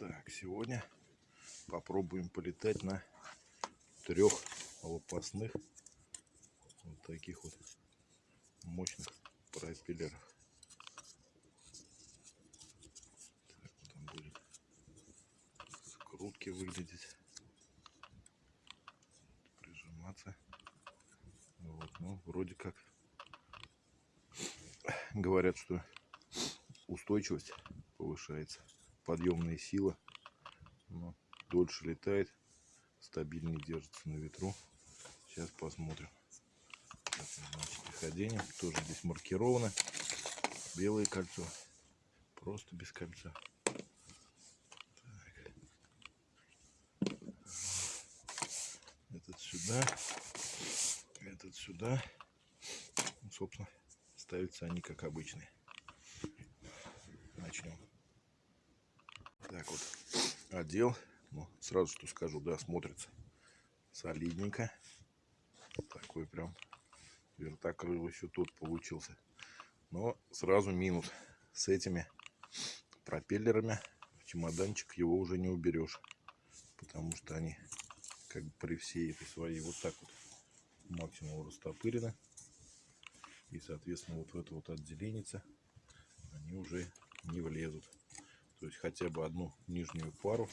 Так, сегодня попробуем полетать на трех лопастных вот таких вот мощных пропеллерах. Так, вот он будет скрутки выглядеть, прижиматься. Вот, ну, вроде как говорят, что устойчивость повышается подъемные силы. Но дольше летает, стабильнее держится на ветру. Сейчас посмотрим. Приходение. Тоже здесь маркировано. Белое кольцо. Просто без кольца. Так. Этот сюда. Этот сюда. Ну, собственно, ставятся они как обычные. Начнем так вот одел. Ну, сразу что скажу, да, смотрится солидненько. Такой прям вертокрыл еще тут получился. Но сразу минус. С этими пропеллерами в чемоданчик его уже не уберешь. Потому что они как бы при всей этой своей вот так вот максимум растопырены. И, соответственно, вот в это вот отделение они уже не влезут. То есть хотя бы одну нижнюю пару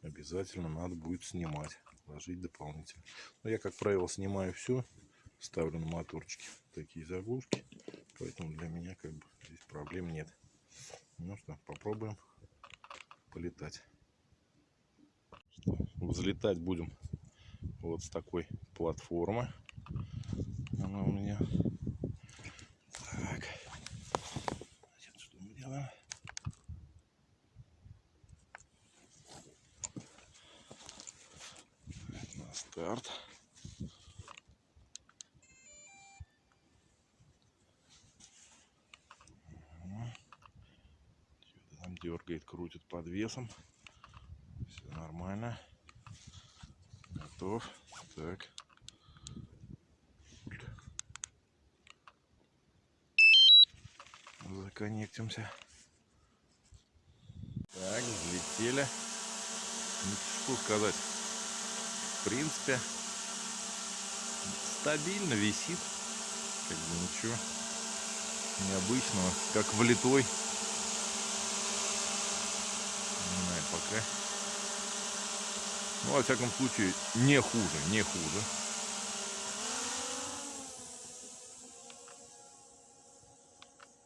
обязательно надо будет снимать, ложить дополнительно. Но я, как правило, снимаю все, ставлю на моторчики такие заглушки, поэтому для меня как бы здесь проблем нет. Ну что, попробуем полетать. Взлетать будем вот с такой платформы. Она у меня старт. Там дергает, крутит под весом. Все нормально. Готов. Так. Законнектимся. Так, взлетели. Ну, что сказать в принципе, стабильно висит. Как бы ничего необычного. Как влитой. Не знаю, пока. Ну, во всяком случае, не хуже, не хуже.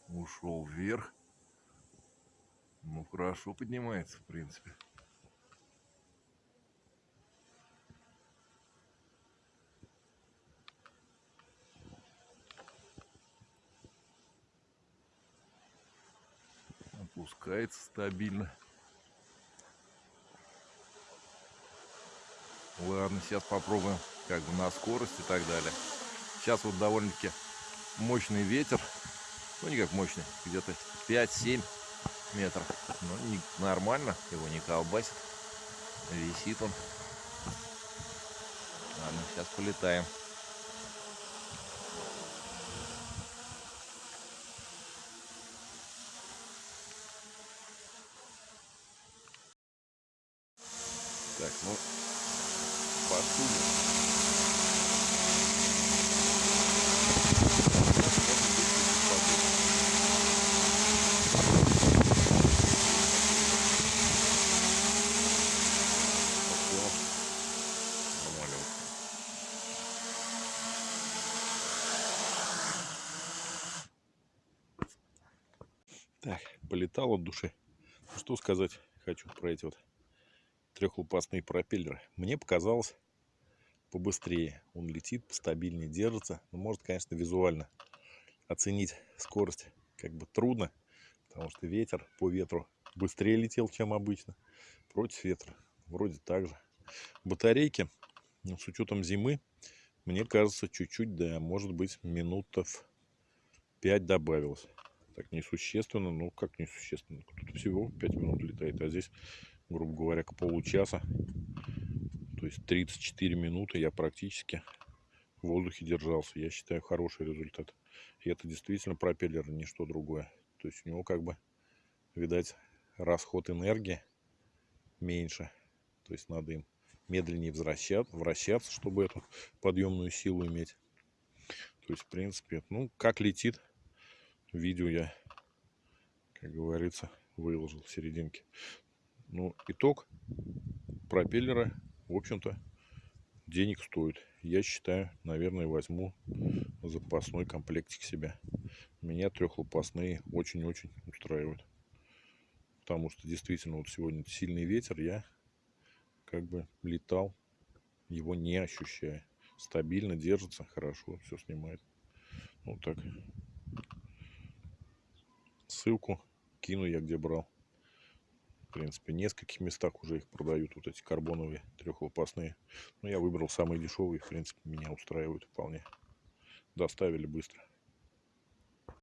Ушел вверх. Ну, хорошо поднимается, в принципе. Опускается стабильно. Ладно, сейчас попробуем как бы на скорость и так далее. Сейчас вот довольно-таки мощный ветер. Ну, не как мощный, где-то 5-7 метров. Но не, нормально, его не колбасит. Висит он. Ладно, сейчас полетаем. Так, ну, пошли. Так, полетал от души. Что сказать хочу про эти вот трехлопастные пропеллеры. Мне показалось побыстрее. Он летит, стабильнее держится. Но может, конечно, визуально оценить скорость как бы трудно, потому что ветер по ветру быстрее летел, чем обычно. Против ветра вроде так же. Батарейки, ну, с учетом зимы, мне кажется, чуть-чуть, да, может быть, минутов 5 добавилось. Так несущественно, ну как несущественно, тут всего 5 минут летает, а здесь грубо говоря, к получаса. То есть 34 минуты я практически в воздухе держался. Я считаю хороший результат. И это действительно пропеллер, не что другое. То есть у него как бы, видать, расход энергии меньше. То есть надо им медленнее вращаться, вращаться, чтобы эту подъемную силу иметь. То есть, в принципе, ну, как летит, видео я, как говорится, выложил в серединке. Ну, итог пропеллера, в общем-то, денег стоит. Я считаю, наверное, возьму запасной комплектик себе. Меня трехлопастные очень-очень устраивают. Потому что действительно вот сегодня сильный ветер, я как бы летал, его не ощущая. Стабильно держится, хорошо, все снимает. Вот так. Ссылку кину я где брал. Принципе, в нескольких местах уже их продают, вот эти карбоновые трехлопастные. Но я выбрал самые дешевые, в принципе, меня устраивают вполне. Доставили быстро.